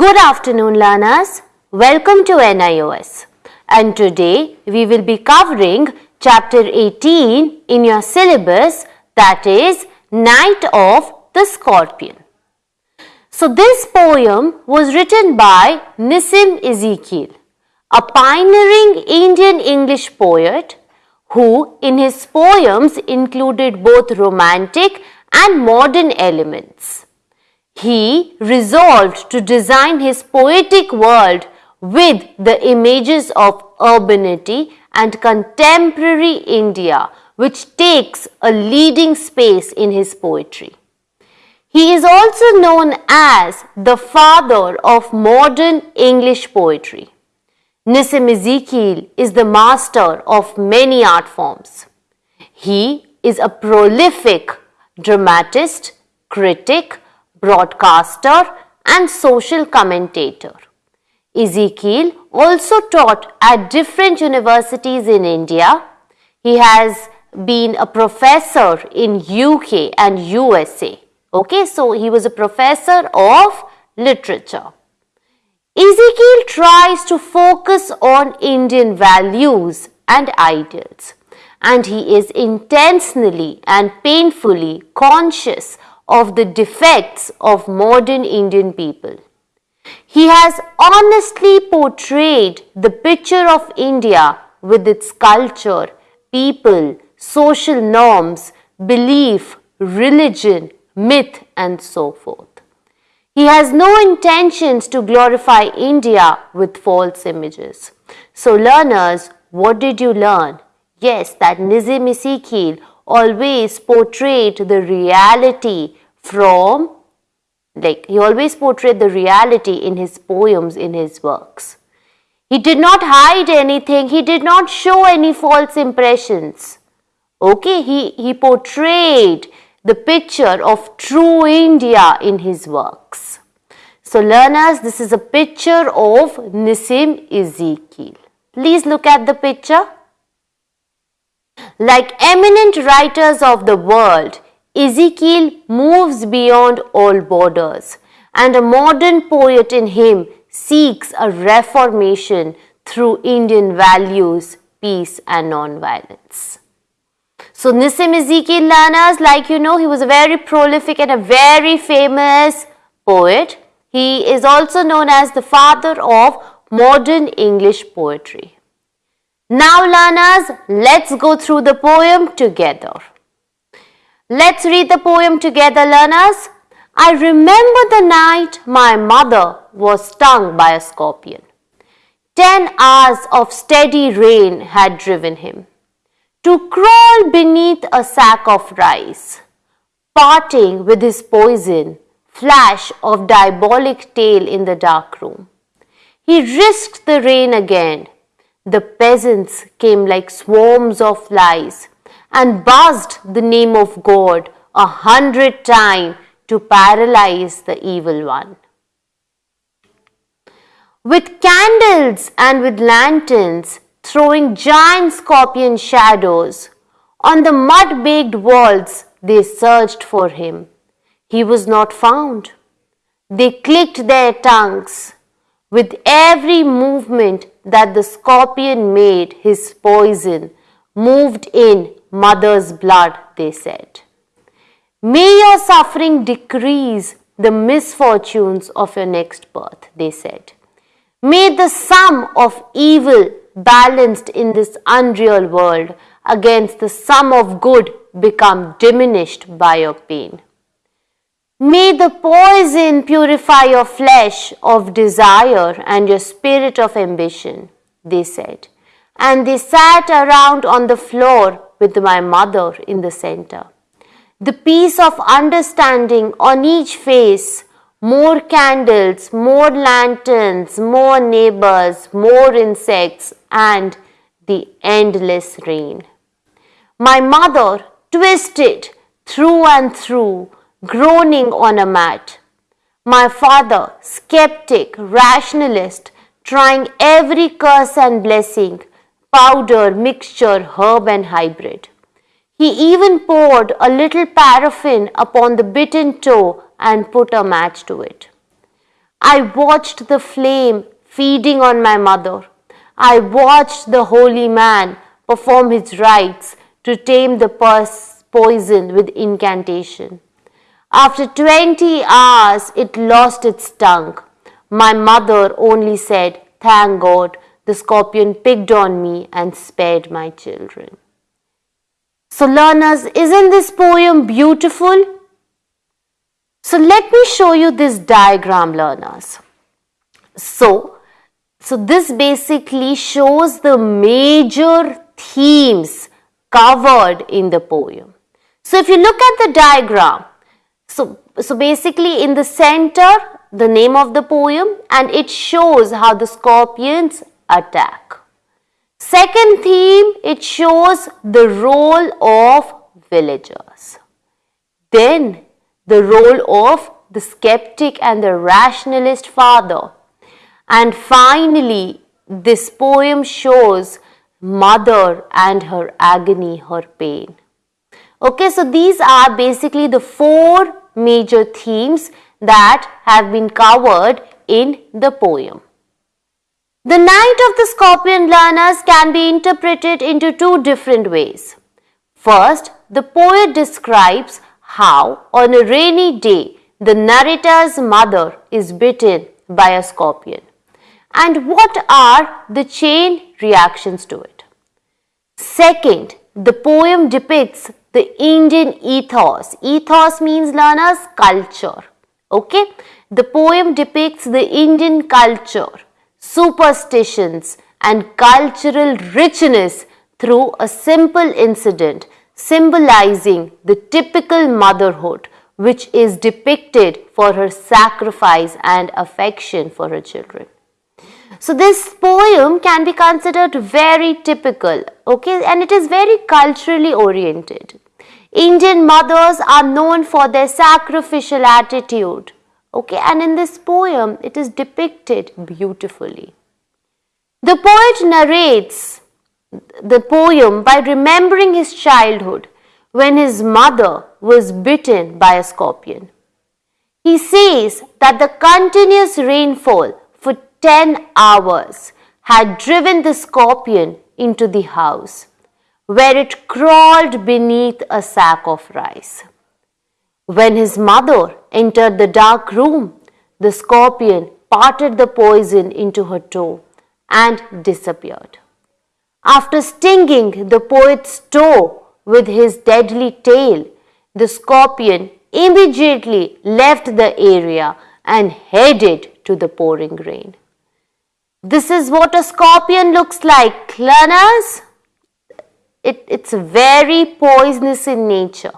Good afternoon learners. Welcome to NIOS. And today we will be covering chapter 18 in your syllabus that is Night of the Scorpion. So this poem was written by Nissim Ezekiel, a pioneering Indian English poet who in his poems included both romantic and modern elements. He resolved to design his poetic world with the images of urbanity and contemporary India which takes a leading space in his poetry. He is also known as the father of modern English poetry. Nissim Ezekiel is the master of many art forms. He is a prolific dramatist, critic, broadcaster and social commentator. Ezekiel also taught at different universities in India. He has been a professor in UK and USA. Okay, so he was a professor of literature. Ezekiel tries to focus on Indian values and ideals and he is intentionally and painfully conscious of the defects of modern Indian people. He has honestly portrayed the picture of India with its culture, people, social norms, belief, religion, myth and so forth. He has no intentions to glorify India with false images. So learners, what did you learn? Yes, that Nissim Ezekiel always portrayed the reality from, like he always portrayed the reality in his poems, in his works. He did not hide anything, he did not show any false impressions. Okay, he, he portrayed the picture of true India in his works. So learners, this is a picture of Nissim Ezekiel. Please look at the picture. Like eminent writers of the world, Ezekiel moves beyond all borders and a modern poet in him seeks a reformation through Indian values, peace and non-violence. So Nissim Ezekiel learners, like you know, he was a very prolific and a very famous poet. He is also known as the father of modern English poetry. Now learners, let's go through the poem together. Let's read the poem together learners. I remember the night my mother was stung by a scorpion. Ten hours of steady rain had driven him to crawl beneath a sack of rice, parting with his poison, flash of diabolic tail in the dark room. He risked the rain again. The peasants came like swarms of flies and buzzed the name of God a hundred times to paralyze the evil one. With candles and with lanterns, throwing giant scorpion shadows, on the mud-baked walls they searched for him. He was not found. They clicked their tongues. With every movement that the scorpion made, his poison moved in mother's blood, they said. May your suffering decrease the misfortunes of your next birth, they said. May the sum of evil balanced in this unreal world against the sum of good become diminished by your pain. May the poison purify your flesh of desire and your spirit of ambition, they said. And they sat around on the floor with my mother in the center. The peace of understanding on each face, more candles, more lanterns, more neighbors, more insects, and the endless rain. My mother twisted through and through, groaning on a mat. My father, skeptic, rationalist, trying every curse and blessing, powder, mixture, herb and hybrid. He even poured a little paraffin upon the bitten toe and put a match to it. I watched the flame feeding on my mother. I watched the holy man perform his rites to tame the poison with incantation. After 20 hours, it lost its tongue. My mother only said, Thank God, the scorpion picked on me and spared my children. So, learners, isn't this poem beautiful? So, let me show you this diagram, learners. So, so this basically shows the major themes covered in the poem. So, if you look at the diagram, so, so basically in the center, the name of the poem and it shows how the scorpions attack. Second theme, it shows the role of villagers. Then the role of the skeptic and the rationalist father. And finally, this poem shows mother and her agony, her pain. Okay, so these are basically the four major themes that have been covered in the poem. The Night of the Scorpion learners can be interpreted into two different ways. First, the poet describes how on a rainy day the narrator's mother is bitten by a scorpion and what are the chain reactions to it. Second, the poem depicts the Indian ethos. Ethos means learners culture. Okay, the poem depicts the Indian culture superstitions and cultural richness through a simple incident symbolizing the typical motherhood which is depicted for her sacrifice and affection for her children. So this poem can be considered very typical, okay, and it is very culturally oriented. Indian mothers are known for their sacrificial attitude, Okay, and in this poem, it is depicted beautifully. The poet narrates the poem by remembering his childhood when his mother was bitten by a scorpion. He says that the continuous rainfall for 10 hours had driven the scorpion into the house, where it crawled beneath a sack of rice. When his mother entered the dark room, the scorpion parted the poison into her toe and disappeared. After stinging the poet's toe with his deadly tail, the scorpion immediately left the area and headed to the pouring rain. This is what a scorpion looks like, learners. It, it's very poisonous in nature.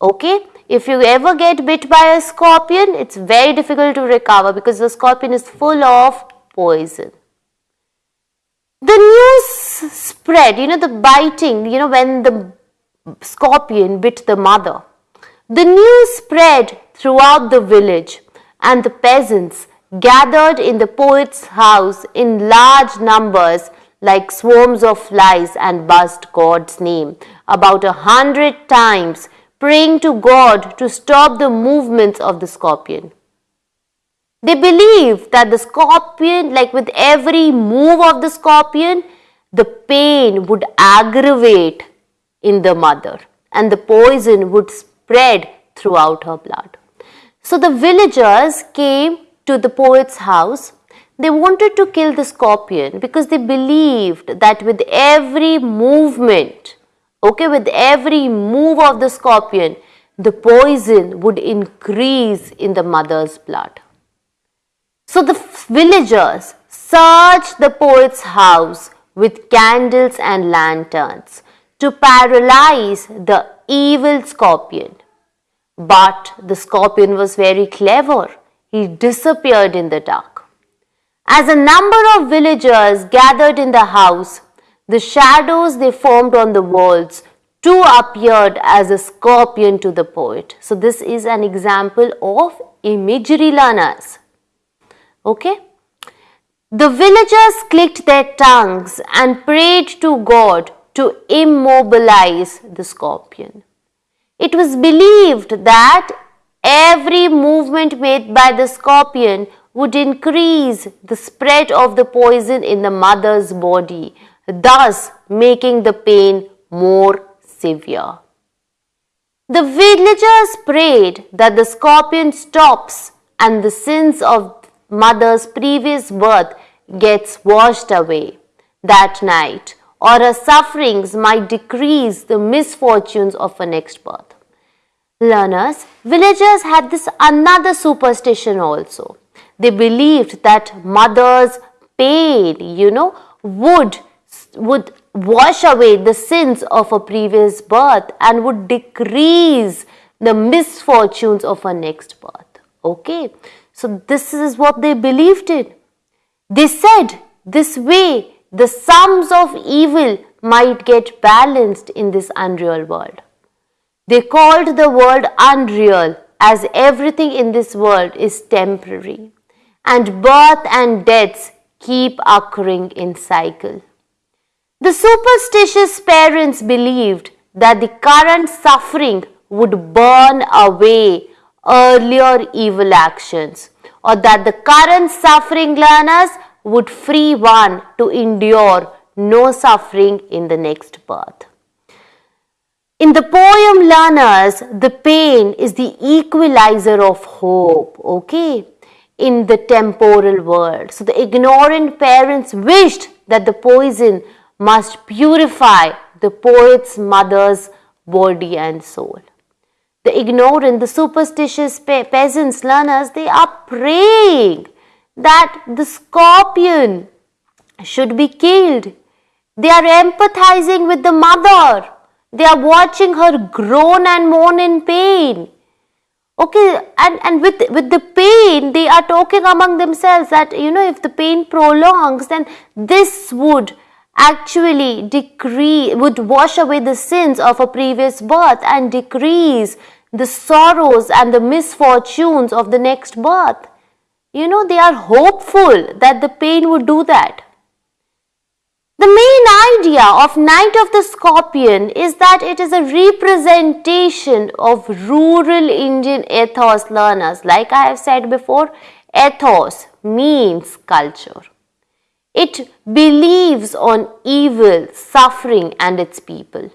Okay, if you ever get bit by a scorpion, it's very difficult to recover because the scorpion is full of poison. The news spread, you know, the biting, you know, when the scorpion bit the mother. The news spread throughout the village and the peasants gathered in the poet's house in large numbers like swarms of flies and buzzed God's name about a hundred times praying to God to stop the movements of the scorpion. They believe that the scorpion, like with every move of the scorpion, the pain would aggravate in the mother and the poison would spread throughout her blood. So the villagers came to the poet's house. They wanted to kill the scorpion because they believed that with every movement Okay, with every move of the scorpion, the poison would increase in the mother's blood. So the villagers searched the poet's house with candles and lanterns to paralyze the evil scorpion. But the scorpion was very clever. He disappeared in the dark. As a number of villagers gathered in the house, the shadows they formed on the walls too appeared as a scorpion to the poet. So this is an example of imagery learners. Okay. The villagers clicked their tongues and prayed to God to immobilize the scorpion. It was believed that every movement made by the scorpion would increase the spread of the poison in the mother's body, thus making the pain more severe. The villagers prayed that the scorpion stops and the sins of mother's previous birth gets washed away that night or her sufferings might decrease the misfortunes of her next birth. Learners, villagers had this another superstition also. They believed that mother's pain, you know, would would wash away the sins of a previous birth and would decrease the misfortunes of a next birth. Okay, so this is what they believed in. They said this way the sums of evil might get balanced in this unreal world. They called the world unreal as everything in this world is temporary and birth and deaths keep occurring in cycle. The superstitious parents believed that the current suffering would burn away earlier evil actions or that the current suffering learners would free one to endure no suffering in the next birth. In the poem Learners, the pain is the equalizer of hope, okay, in the temporal world. So the ignorant parents wished that the poison must purify the poet's mother's body and soul. The ignorant, the superstitious pe peasants, learners, they are praying that the scorpion should be killed. They are empathizing with the mother. They are watching her groan and moan in pain. Okay, and, and with, with the pain, they are talking among themselves that, you know, if the pain prolongs, then this would actually decrease, would wash away the sins of a previous birth and decrease the sorrows and the misfortunes of the next birth you know, they are hopeful that the pain would do that. The main idea of Night of the Scorpion is that it is a representation of rural Indian ethos learners. Like I have said before, ethos means culture. It believes on evil, suffering and its people.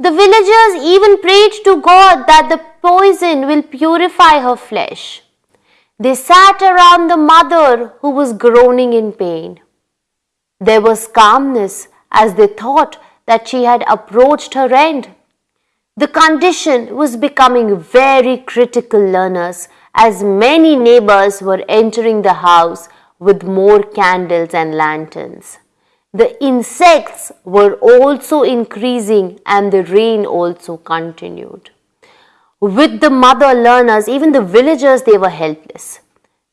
The villagers even prayed to God that the poison will purify her flesh. They sat around the mother who was groaning in pain. There was calmness as they thought that she had approached her end. The condition was becoming very critical, learners, as many neighbors were entering the house with more candles and lanterns. The insects were also increasing and the rain also continued with the mother learners, even the villagers, they were helpless.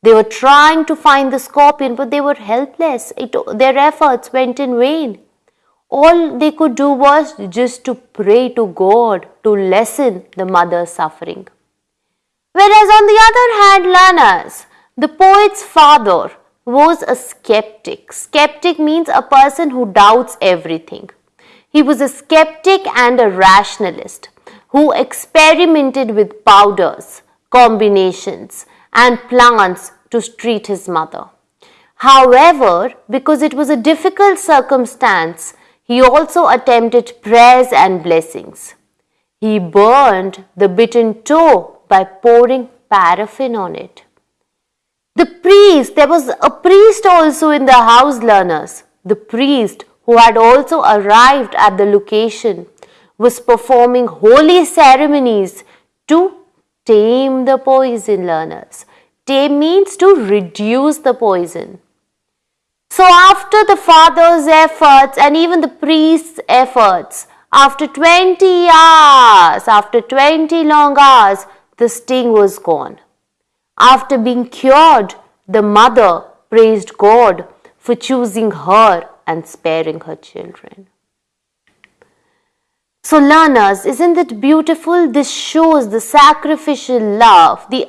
They were trying to find the scorpion, but they were helpless. It, their efforts went in vain. All they could do was just to pray to God to lessen the mother's suffering. Whereas on the other hand, learners, the poet's father was a skeptic. Skeptic means a person who doubts everything. He was a skeptic and a rationalist who experimented with powders, combinations and plants to treat his mother. However, because it was a difficult circumstance, he also attempted prayers and blessings. He burned the bitten toe by pouring paraffin on it. The priest, there was a priest also in the house learners. The priest who had also arrived at the location was performing holy ceremonies to tame the poison learners. Tame means to reduce the poison. So after the father's efforts and even the priest's efforts, after 20 hours, after 20 long hours, the sting was gone. After being cured, the mother praised God for choosing her and sparing her children. So, learners, isn't it beautiful? This shows the sacrificial love, the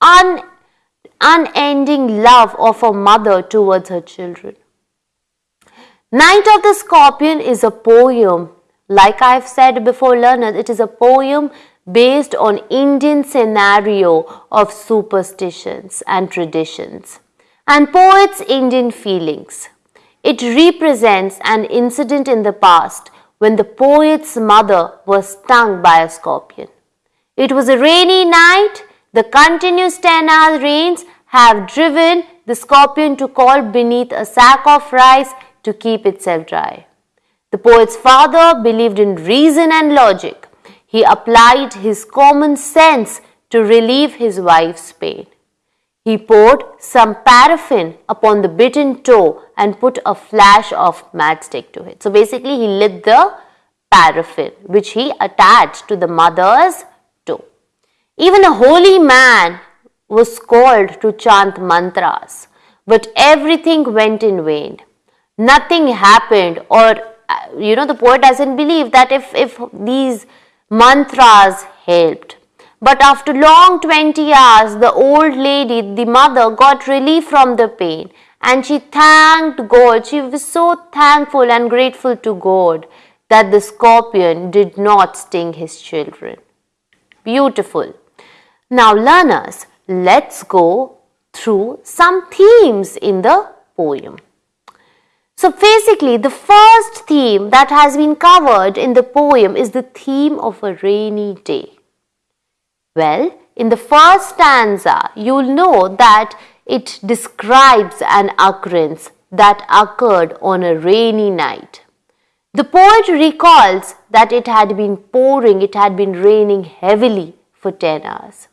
un, unending love of a mother towards her children. Night of the Scorpion is a poem. Like I've said before, learners, it is a poem based on Indian scenario of superstitions and traditions and poet's Indian feelings. It represents an incident in the past when the poet's mother was stung by a scorpion. It was a rainy night. The continuous 10 hour rains have driven the scorpion to crawl beneath a sack of rice to keep itself dry. The poet's father believed in reason and logic. He applied his common sense to relieve his wife's pain. He poured some paraffin upon the bitten toe and put a flash of matchstick to it. So basically he lit the paraffin which he attached to the mother's toe. Even a holy man was called to chant mantras but everything went in vain. Nothing happened or uh, you know the poet doesn't believe that if, if these mantras helped but after long 20 hours, the old lady, the mother, got relief from the pain and she thanked God. She was so thankful and grateful to God that the scorpion did not sting his children. Beautiful. Now, learners, let's go through some themes in the poem. So basically, the first theme that has been covered in the poem is the theme of a rainy day. Well, in the first stanza, you'll know that it describes an occurrence that occurred on a rainy night. The poet recalls that it had been pouring, it had been raining heavily for 10 hours,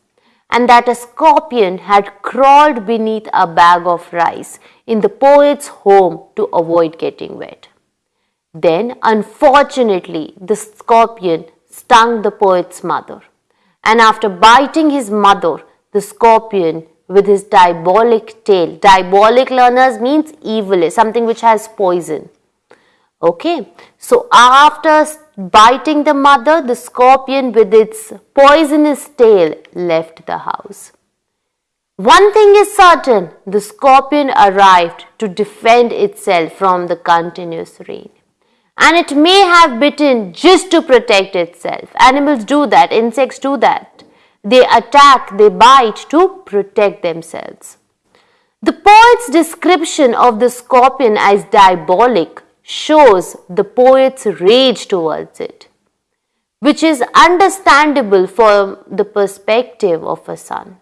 and that a scorpion had crawled beneath a bag of rice in the poet's home to avoid getting wet. Then, unfortunately, the scorpion stung the poet's mother and after biting his mother, the scorpion with his diabolic tail. Diabolic learners means evil, something which has poison. Okay, so after biting the mother, the scorpion with its poisonous tail left the house. One thing is certain, the scorpion arrived to defend itself from the continuous rain and it may have bitten just to protect itself. Animals do that, insects do that. They attack, they bite to protect themselves. The poet's description of the scorpion as diabolic shows the poet's rage towards it, which is understandable from the perspective of a son.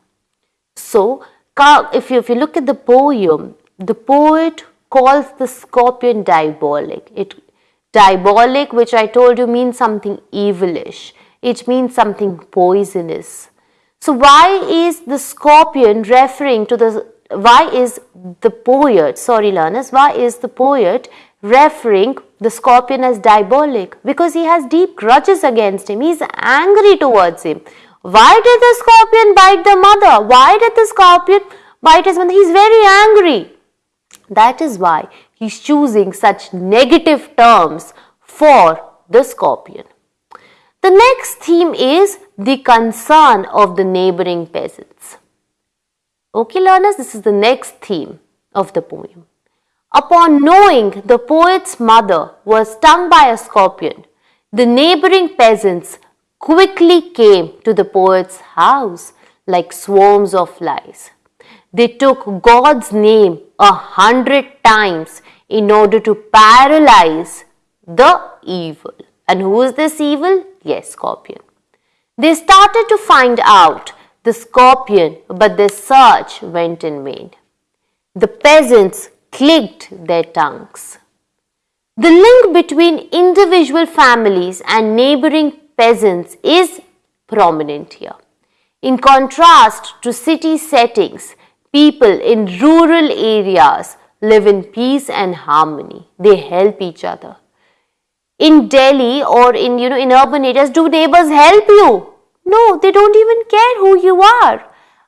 So, if you, if you look at the poem, the poet calls the scorpion diabolic. It Diabolic, which I told you means something evilish. It means something poisonous. So why is the scorpion referring to the, why is the poet, sorry learners, why is the poet referring the scorpion as diabolic? Because he has deep grudges against him. He is angry towards him. Why did the scorpion bite the mother? Why did the scorpion bite his mother? He is very angry. That is why he's choosing such negative terms for the scorpion. The next theme is the concern of the neighboring peasants. Okay learners, this is the next theme of the poem. Upon knowing the poet's mother was stung by a scorpion, the neighboring peasants quickly came to the poet's house like swarms of flies. They took God's name a hundred times in order to paralyze the evil. And who is this evil? Yes, scorpion. They started to find out the scorpion, but their search went in vain. The peasants clicked their tongues. The link between individual families and neighboring peasants is prominent here. In contrast to city settings, people in rural areas live in peace and harmony. They help each other. In Delhi or in you know in urban areas, do neighbors help you? No, they don't even care who you are.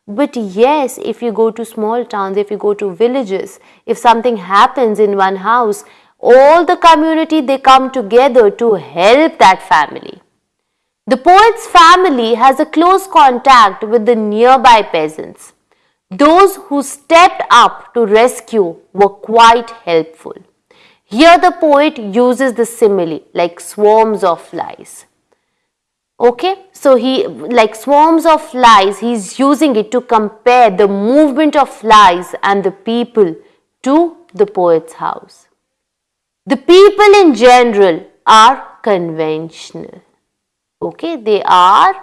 But yes, if you go to small towns, if you go to villages, if something happens in one house, all the community they come together to help that family. The poet's family has a close contact with the nearby peasants. Those who stepped up to rescue were quite helpful. Here the poet uses the simile like swarms of flies. Okay, so he like swarms of flies, he's using it to compare the movement of flies and the people to the poet's house. The people in general are conventional. Okay, they are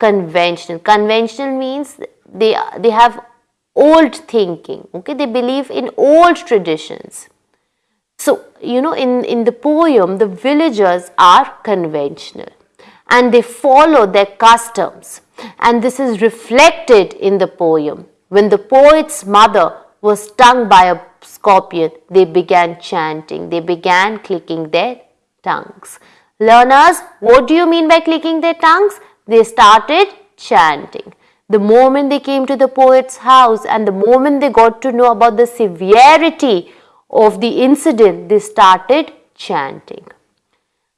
conventional. Conventional means they, they have old thinking. Okay, they believe in old traditions. So, you know, in, in the poem, the villagers are conventional and they follow their customs. And this is reflected in the poem. When the poet's mother was stung by a scorpion, they began chanting, they began clicking their tongues. Learners, what do you mean by clicking their tongues? They started chanting. The moment they came to the poet's house and the moment they got to know about the severity of the incident, they started chanting.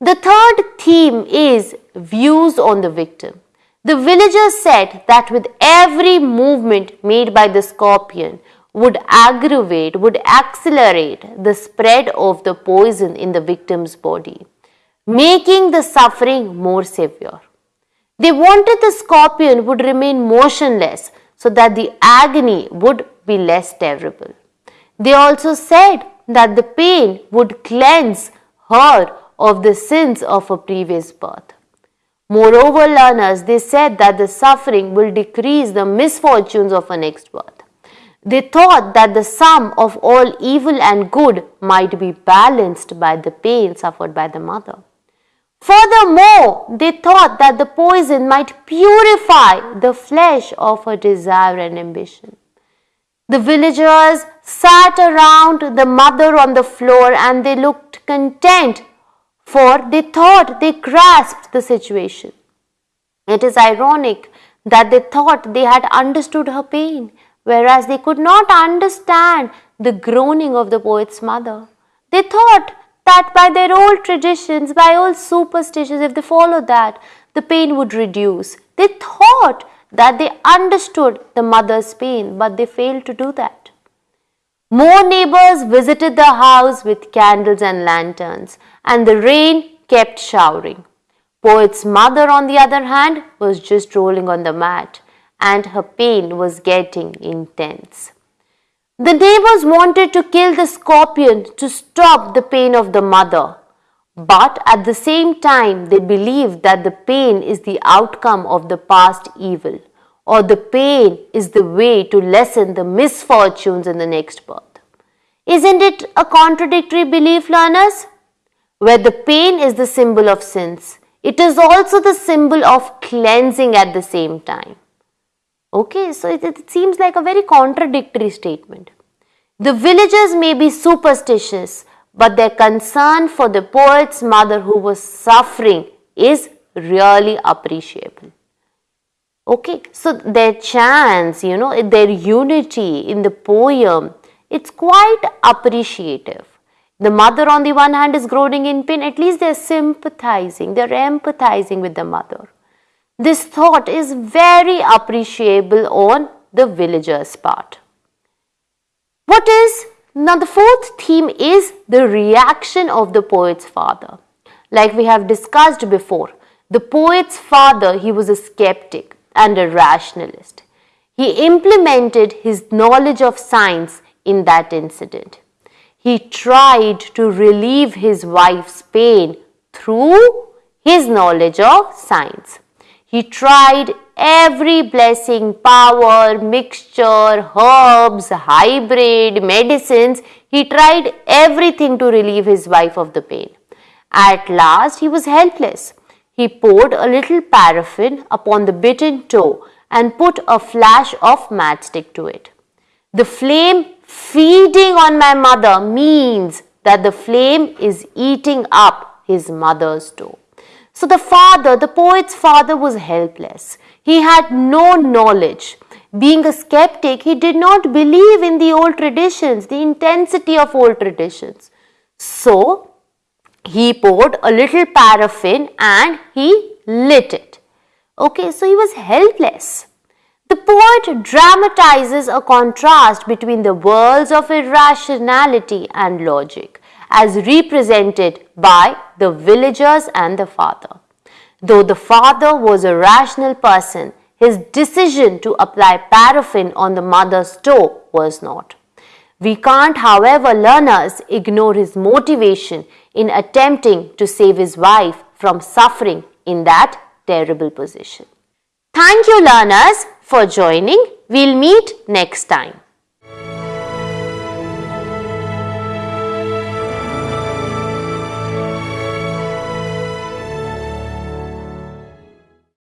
The third theme is views on the victim. The villagers said that with every movement made by the scorpion would aggravate, would accelerate the spread of the poison in the victim's body, making the suffering more severe. They wanted the scorpion would remain motionless so that the agony would be less terrible. They also said that the pain would cleanse her of the sins of a previous birth. Moreover, learners, they said that the suffering will decrease the misfortunes of a next birth. They thought that the sum of all evil and good might be balanced by the pain suffered by the mother. Furthermore, they thought that the poison might purify the flesh of her desire and ambition. The villagers sat around the mother on the floor and they looked content for they thought they grasped the situation. It is ironic that they thought they had understood her pain, whereas they could not understand the groaning of the poet's mother. They thought that by their old traditions, by old superstitions, if they followed that, the pain would reduce. They thought that they understood the mother's pain, but they failed to do that. More neighbors visited the house with candles and lanterns, and the rain kept showering. Poet's mother, on the other hand, was just rolling on the mat, and her pain was getting intense. The neighbors wanted to kill the scorpion to stop the pain of the mother, but at the same time, they believed that the pain is the outcome of the past evil or the pain is the way to lessen the misfortunes in the next birth. Isn't it a contradictory belief, learners? Where the pain is the symbol of sins, it is also the symbol of cleansing at the same time. Okay, so it, it seems like a very contradictory statement. The villagers may be superstitious, but their concern for the poet's mother who was suffering is really appreciable. Okay, so their chants, you know, their unity in the poem, it's quite appreciative. The mother on the one hand is groaning in pain, at least they're sympathizing, they're empathizing with the mother. This thought is very appreciable on the villager's part. What is, now the fourth theme is the reaction of the poet's father. Like we have discussed before, the poet's father, he was a skeptic and a rationalist. He implemented his knowledge of science in that incident. He tried to relieve his wife's pain through his knowledge of science. He tried every blessing, power, mixture, herbs, hybrid, medicines. He tried everything to relieve his wife of the pain. At last, he was helpless. He poured a little paraffin upon the bitten toe and put a flash of matchstick to it. The flame feeding on my mother means that the flame is eating up his mother's toe. So the father, the poet's father was helpless. He had no knowledge. Being a skeptic, he did not believe in the old traditions, the intensity of old traditions. So he poured a little paraffin and he lit it. Okay, so he was helpless. The poet dramatizes a contrast between the worlds of irrationality and logic as represented by the villagers and the father. Though the father was a rational person, his decision to apply paraffin on the mother's toe was not. We can't, however, learners ignore his motivation in attempting to save his wife from suffering in that terrible position. Thank you learners for joining. We'll meet next time.